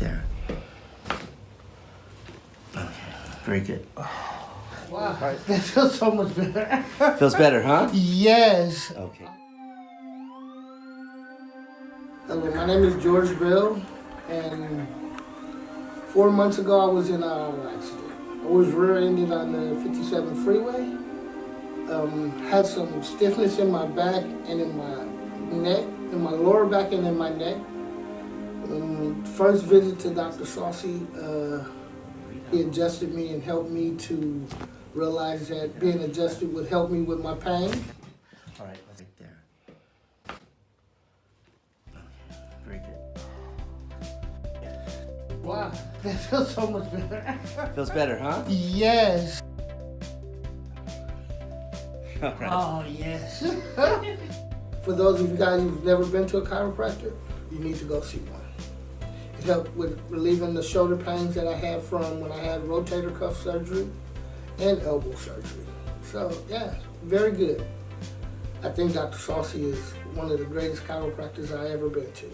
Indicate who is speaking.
Speaker 1: there. Very good.
Speaker 2: Wow, that feels so much better.
Speaker 1: feels better, huh?
Speaker 2: Yes.
Speaker 1: Okay.
Speaker 2: Hello, my name is George Bell, and four months ago I was in an accident. I was rear-ended on the 57 freeway. Um, had some stiffness in my back and in my neck, in my lower back and in my neck. Um, first visit to Dr. Saucy, uh, he adjusted me and helped me to realize that being adjusted would help me with my pain.
Speaker 1: All right, let's right there. Very good.
Speaker 2: Wow, that feels so much better.
Speaker 1: Feels better, huh?
Speaker 2: yes.
Speaker 1: Right.
Speaker 2: Oh, yes. For those of you guys who've never been to a chiropractor, you need to go see one. It helped with relieving the shoulder pains that I had from when I had rotator cuff surgery and elbow surgery. So, yeah, very good. I think Dr. Saucy is one of the greatest chiropractors I ever been to.